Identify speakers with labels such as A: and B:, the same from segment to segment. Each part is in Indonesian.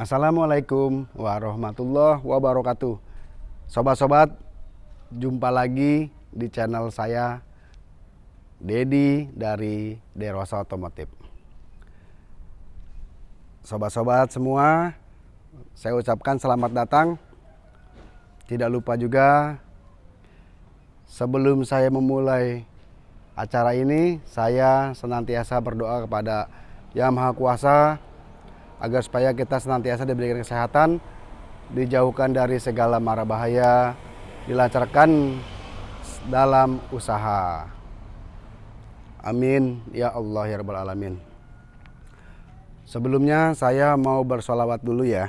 A: Assalamualaikum warahmatullahi wabarakatuh. Sobat-sobat, jumpa lagi di channel saya Dedi dari Derosa Otomotif. Sobat-sobat semua, saya ucapkan selamat datang. Tidak lupa juga sebelum saya memulai acara ini, saya senantiasa berdoa kepada Yang Maha Kuasa agar supaya kita senantiasa diberikan kesehatan, dijauhkan dari segala mara bahaya, dilancarkan dalam usaha. Amin ya Allah ya Rabbal Alamin. Sebelumnya saya mau bersolawat dulu ya.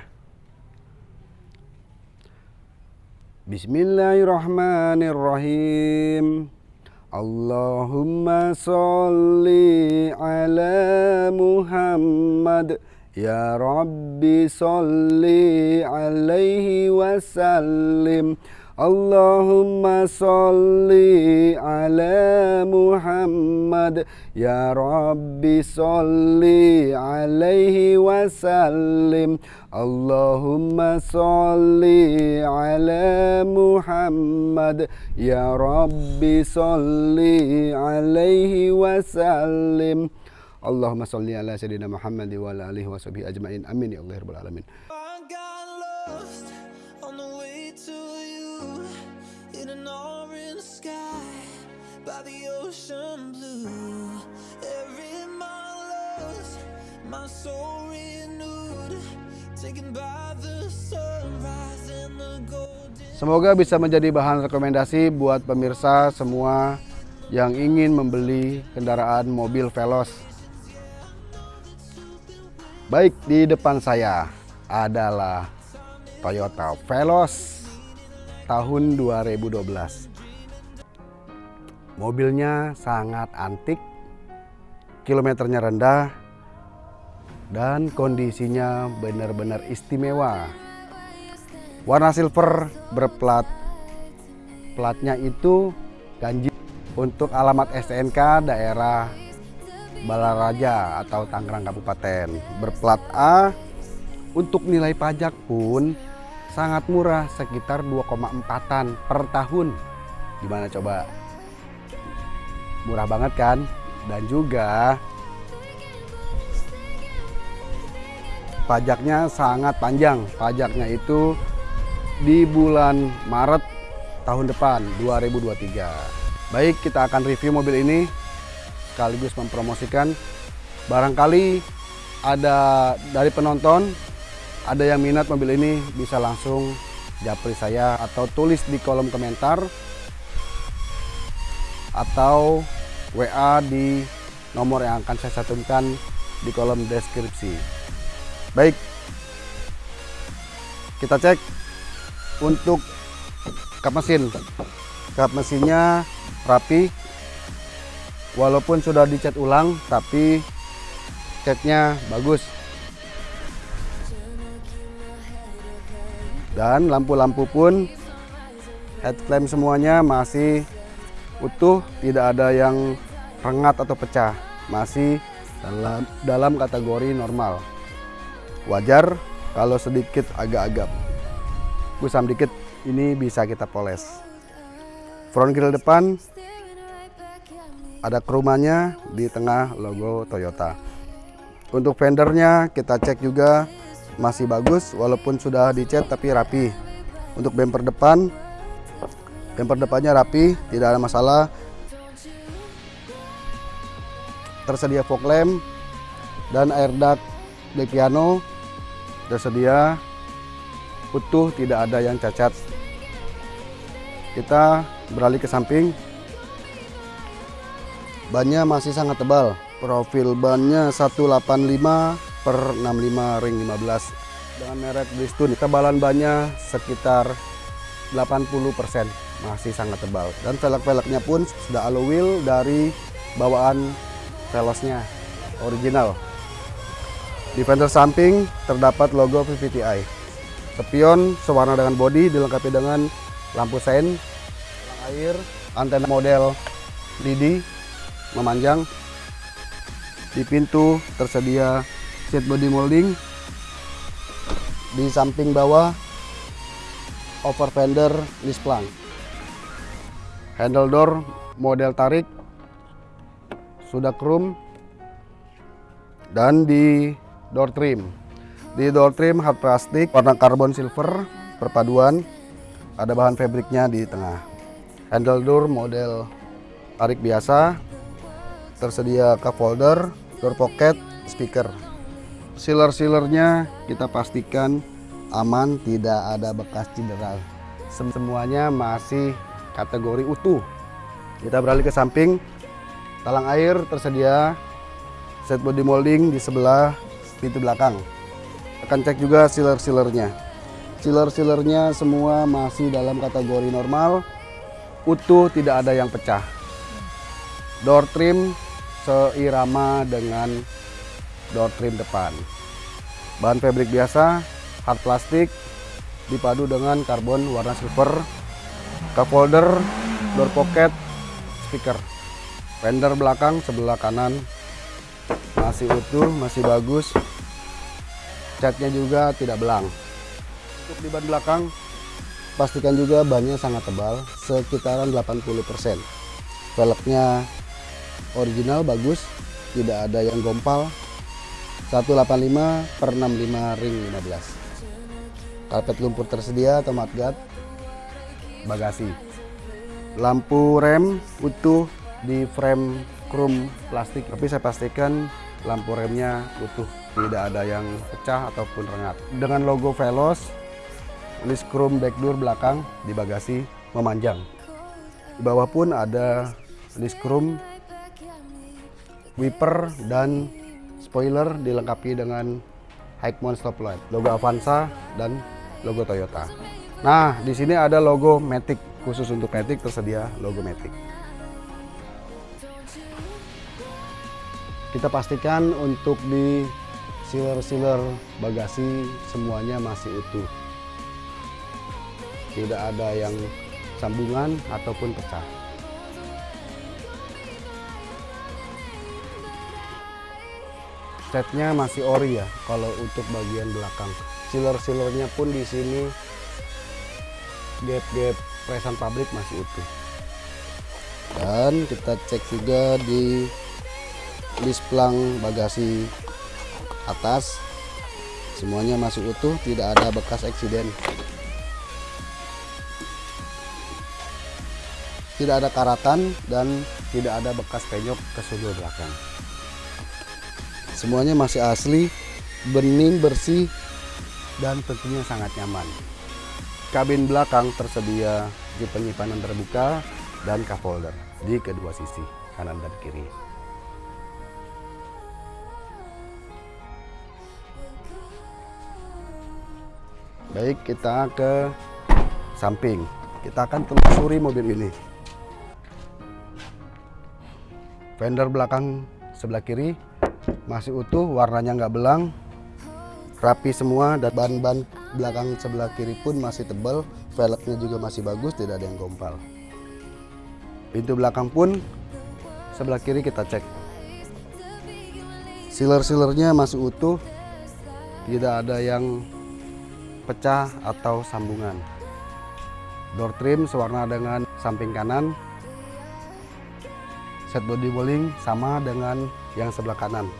A: Bismillahirrahmanirrahim. Allahumma salli ala Muhammad Ya Rabbi salli alaihi wasallim Allahumma salli ala Muhammad Ya Rabbi salli alaihi wasallim Allahumma salli ala Muhammad Ya Rabbi salli alaihi wasallim Allahumma salli ala sayyidina Muhammad wa ala alihi wa sahbihi ajmain. Amin ya Allah rabbal alamin.
B: By the ocean blue. Every mile lost, my soul renewed, taken by the sunrise and the golden.
A: Semoga bisa menjadi bahan rekomendasi buat pemirsa semua yang ingin membeli kendaraan mobil Veloz. Baik, di depan saya adalah Toyota Veloz tahun 2012. Mobilnya sangat antik, kilometernya rendah, dan kondisinya benar-benar istimewa. Warna silver berplat, platnya itu ganjil untuk alamat STNK daerah Balaraja atau Tangerang Kabupaten. Berplat A untuk nilai pajak pun sangat murah sekitar 2,4an per tahun. Gimana coba? Murah banget kan? Dan juga pajaknya sangat panjang. Pajaknya itu di bulan Maret tahun depan 2023. Baik, kita akan review mobil ini sekaligus mempromosikan. Barangkali ada dari penonton ada yang minat mobil ini bisa langsung japri saya atau tulis di kolom komentar atau WA di nomor yang akan saya satukan di kolom deskripsi. Baik kita cek untuk kap mesin. Kap mesinnya rapi walaupun sudah dicat ulang tapi catnya bagus. Dan lampu-lampu pun headlamp semuanya masih utuh tidak ada yang rengat atau pecah. Masih dalam dalam kategori normal. Wajar kalau sedikit agak-agak kusam dikit ini bisa kita poles. Front grill depan ada krumanya di tengah logo Toyota. Untuk fendernya kita cek juga masih bagus walaupun sudah dicat tapi rapi. Untuk bumper depan, bumper depannya rapi, tidak ada masalah. Tersedia fog lamp dan air duct di piano tersedia utuh, tidak ada yang cacat. Kita beralih ke samping bannya masih sangat tebal. Profil bannya 185 per 65 ring 15 dengan merek Bridgestone tebalan bannya sekitar 80% masih sangat tebal. Dan velg-velgnya pun sudah alloy wheel dari bawaan velosnya original. Di fender samping terdapat logo VVTi spion sewarna dengan bodi dilengkapi dengan lampu sein air antena model lidi memanjang. Di pintu tersedia seat body molding. Di samping bawah over fender list plank handle door model tarik sudah chrome dan di door trim. Di door trim hard plastik warna karbon silver perpaduan ada bahan fabriknya di tengah. Handle door model tarik biasa tersedia cup holder door pocket speaker. Sealer-sealernya kita pastikan aman tidak ada bekas cedera. Sem- semuanya masih kategori utuh. Kita beralih ke samping. Talang air tersedia set body molding di sebelah pintu belakang. Akan cek juga sealer-sealernya. Sealer-sealernya semua masih dalam kategori normal. Utuh tidak ada yang pecah. Door trim seirama dengan door trim depan. Bahan fabrik biasa hard plastik dipadu dengan karbon warna silver cup holder door pocket speaker. Fender belakang sebelah kanan masih utuh masih bagus. Catnya juga tidak belang. Untuk di ban belakang pastikan juga bannya sangat tebal sekitaran 80% velgnya original bagus. Tidak ada yang gompal. 185 per 65 ring 15 karpet lumpur tersedia atau mudguard bagasi. Lampu rem utuh di frame chrome plastik. Tapi saya pastikan lampu remnya utuh. Tidak ada yang pecah ataupun rengat. Dengan logo Velos list chrome back door belakang di bagasi memanjang. Di bawah pun ada list chrome wiper dan spoiler dilengkapi dengan high mount stop light logo Avanza dan logo Toyota. Nah di sini ada logo Matic. Khusus untuk Matic tersedia logo Matic. Kita pastikan untuk di sealer-sealer bagasi semuanya masih utuh. Tidak ada yang sambungan ataupun pecah catnya masih ori ya kalau untuk bagian belakang. Sealer-sealernya pun di sini gap-gap presan pabrik masih utuh. Dan kita cek juga di list plang bagasi atas. Semuanya masih utuh tidak ada bekas eksiden. Tidak ada karatan dan tidak ada bekas penyok ke sudut belakang semuanya masih asli bening bersih dan tentunya sangat nyaman. Kabin belakang tersedia di penyimpanan terbuka dan cup holder di kedua sisi kanan dan kiri. Baik kita ke samping. Kita akan telusuri mobil ini. Fender belakang sebelah kiri masih utuh warnanya nggak belang. Rapi semua dan ban-ban belakang sebelah kiri pun masih tebal. Velgnya juga masih bagus tidak ada yang gompal. Pintu belakang pun sebelah kiri kita cek. Sealer-sealernya masih utuh. Tidak ada yang pecah atau sambungan. Door trim sewarna dengan samping kanan set body bowling sama dengan yang sebelah kanan.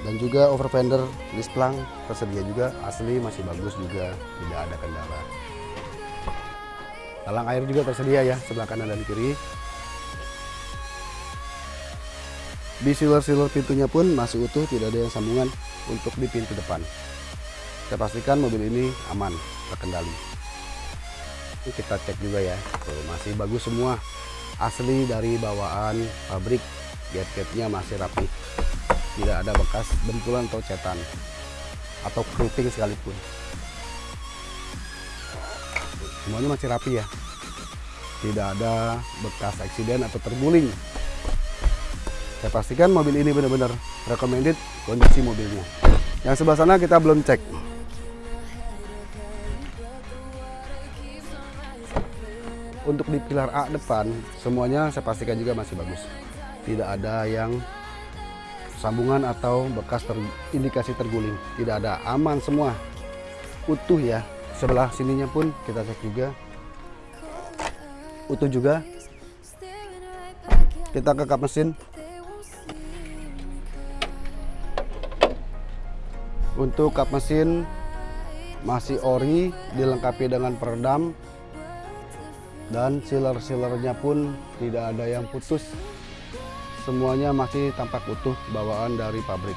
A: Dan juga over fender list plank tersedia juga. Asli masih bagus juga tidak ada kendala. Talang air juga tersedia ya sebelah kanan dan kiri. Di sealer-sealer pintunya pun masih utuh tidak ada yang sambungan untuk di pintu depan. Saya pastikan mobil ini aman terkendali. Ini kita cek juga ya Tuh, masih bagus semua asli dari bawaan pabrik. Gap-gapnya masih rapi. Tidak ada bekas bentulan atau cetan. Atau keriting sekalipun. Semuanya masih rapi ya. Tidak ada bekas eksiden atau terguling. Saya pastikan mobil ini benar-benar recommended kondisi mobilnya. Yang sebelah sana kita belum cek untuk di pilar A depan semuanya saya pastikan juga masih bagus. Tidak ada yang sambungan atau bekas ter, indikasi terguling. Tidak ada aman semua. Utuh ya. Sebelah sininya pun kita cek juga. Utuh juga. Kita ke kap mesin. Untuk kap mesin masih ori dilengkapi dengan peredam dan sealer-sealernya pun tidak ada yang putus. Semuanya masih tampak utuh bawaan dari pabrik.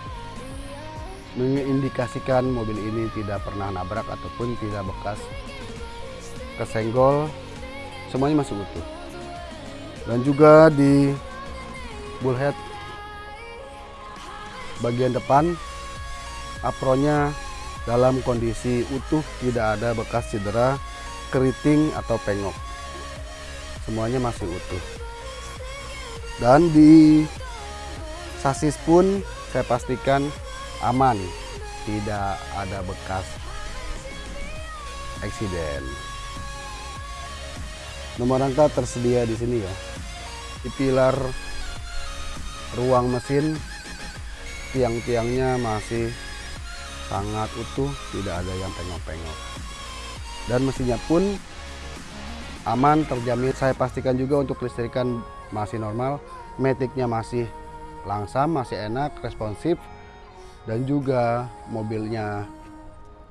A: Mengindikasikan mobil ini tidak pernah nabrak ataupun tidak bekas kesenggol semuanya masih utuh. Dan juga di bullhead bagian depan apronnya dalam kondisi utuh tidak ada bekas cedera keriting atau pengok semuanya masih utuh. Dan di sasis pun saya pastikan aman tidak ada bekas eksiden. Nomor rangka tersedia di sini ya. Di pilar ruang mesin tiang-tiangnya masih sangat utuh tidak ada yang pengok-pengok dan mesinnya pun aman terjamin. Saya pastikan juga untuk listrikan masih normal metiknya masih langsam masih enak responsif dan juga mobilnya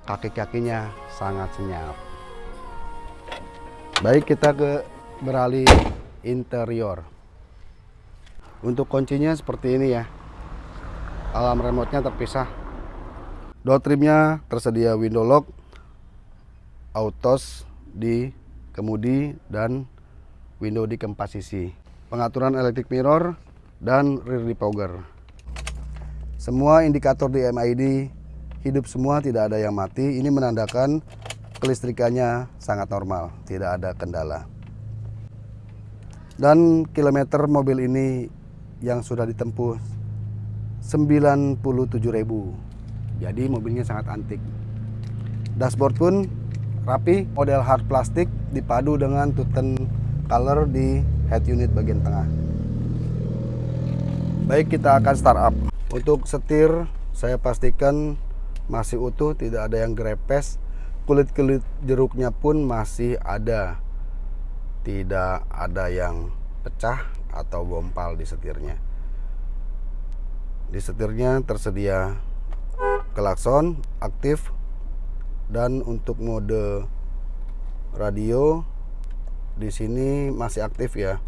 A: kaki-kakinya sangat senyap. Baik kita ke beralih interior. Untuk kuncinya seperti ini ya. Alarm remote-nya terpisah. Door trimnya tersedia window lock autos di kemudi dan window di keempat sisi. Pengaturan electric mirror dan rear defogger. Semua indikator di MID hidup semua tidak ada yang mati. Ini menandakan kelistrikannya sangat normal, tidak ada kendala. Dan kilometer mobil ini yang sudah ditempuh 97.000. Jadi mobilnya sangat antik. Dashboard pun rapi, model hard plastik dipadu dengan tuten color di head unit bagian tengah. Baik, kita akan start up. Untuk setir, saya pastikan masih utuh, tidak ada yang grepes. Kulit-kulit jeruknya pun masih ada. Tidak ada yang pecah atau gompal di setirnya. Di setirnya tersedia klakson aktif dan untuk mode radio di sini masih aktif ya.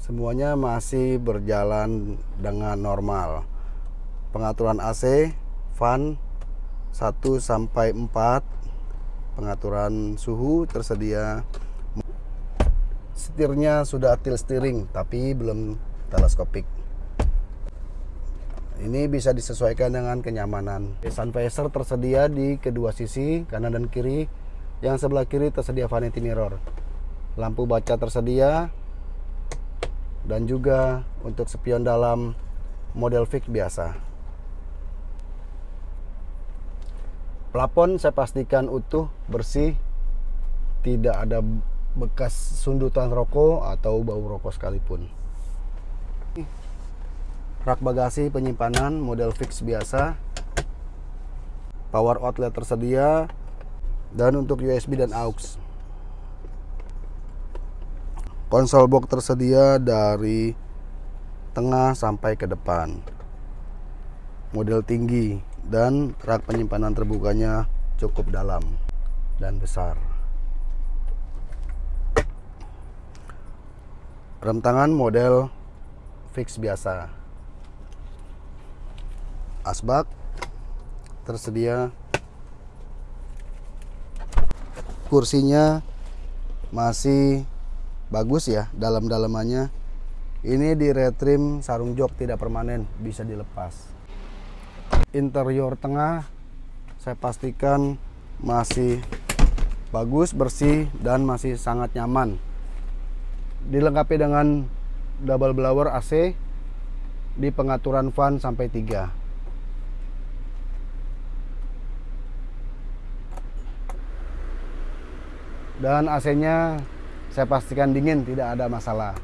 A: Semuanya masih berjalan dengan normal. Pengaturan AC fan 1 sampai 4 pengaturan suhu tersedia. Setirnya sudah tilt steering tapi belum teleskopik ini bisa disesuaikan dengan kenyamanan. Sun visor tersedia di kedua sisi, kanan dan kiri. Yang sebelah kiri tersedia vanity mirror. Lampu baca tersedia. Dan juga untuk spion dalam model fix biasa. Plafon saya pastikan utuh, bersih. Tidak ada bekas sundutan rokok atau bau rokok sekalipun rak bagasi penyimpanan model fix biasa power outlet tersedia dan untuk USB dan aux. Konsol box tersedia dari tengah sampai ke depan. Model tinggi dan rak penyimpanan terbukanya cukup dalam dan besar. Rem tangan model fix biasa asbak tersedia kursinya masih bagus ya dalam-dalamannya. Ini di retrim sarung jok tidak permanen bisa dilepas. Interior tengah saya pastikan masih bagus bersih dan masih sangat nyaman. Dilengkapi dengan double blower AC di pengaturan fan sampai 3 dan AC-nya saya pastikan dingin tidak ada masalah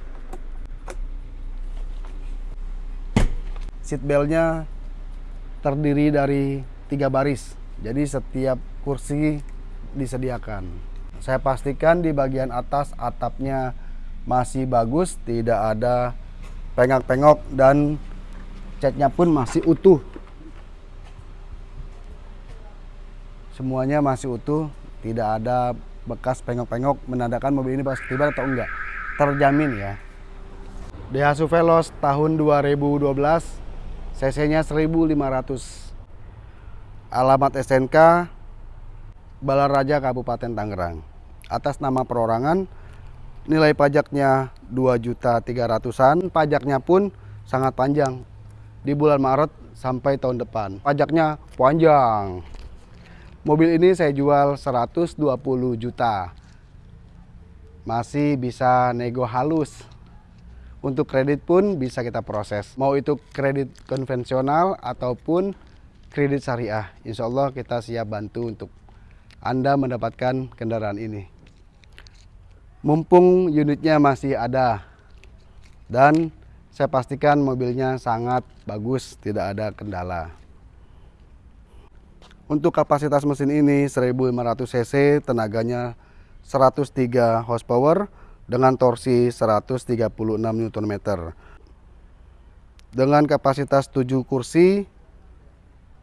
A: seat beltnya terdiri dari tiga baris jadi setiap kursi disediakan. Saya pastikan di bagian atas atapnya masih bagus, tidak ada pengak-pengok dan catnya pun masih utuh. Semuanya masih utuh, tidak ada bekas pengok-pengok menandakan mobil ini pas tiba atau enggak. Terjamin ya. Daihatsu Veloz tahun 2012 cc-nya 1500. Alamat SNK Balaraja Kabupaten Tangerang. Atas nama perorangan nilai pajaknya 2 juta 300-an, pajaknya pun sangat panjang. Di bulan Maret sampai tahun depan. Pajaknya panjang. Mobil ini saya jual 120 juta. Masih bisa nego halus. Untuk kredit pun bisa kita proses. Mau itu kredit konvensional ataupun kredit syariah. Insya Allah kita siap bantu untuk Anda mendapatkan kendaraan ini. Mumpung unitnya masih ada dan saya pastikan mobilnya sangat bagus, tidak ada kendala. Untuk kapasitas mesin ini 1500 cc, tenaganya 103 horsepower dengan torsi 136 Nm. Dengan kapasitas 7 kursi,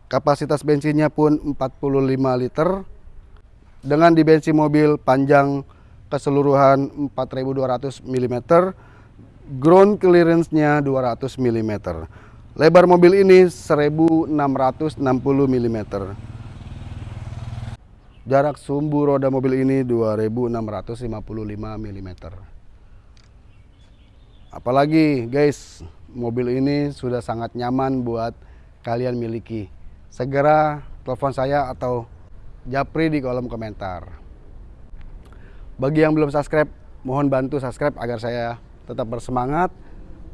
A: kapasitas bensinnya pun 45 liter. Dengan dimensi mobil panjang keseluruhan 4200 mm, ground clearance-nya 200 mm. Lebar mobil ini 1660 mm. Jarak sumbu roda mobil ini 2655 mm. Apalagi guys, mobil ini sudah sangat nyaman buat kalian miliki. Segera telepon saya atau japri di kolom komentar. Bagi yang belum subscribe, mohon bantu subscribe agar saya tetap bersemangat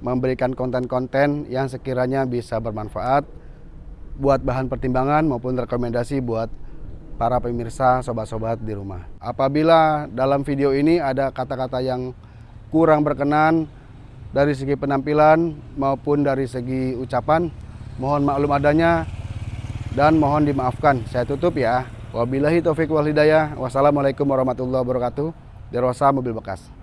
A: memberikan konten-konten yang sekiranya bisa bermanfaat buat bahan pertimbangan maupun rekomendasi buat para pemirsa, sobat-sobat di rumah. Apabila dalam video ini ada kata-kata yang kurang berkenan dari segi penampilan maupun dari segi ucapan, mohon maklum adanya dan mohon dimaafkan. Saya tutup ya. Wabillahi taufik wal hidayah. Wassalamualaikum warahmatullahi wabarakatuh. Derosa Mobil Bekas.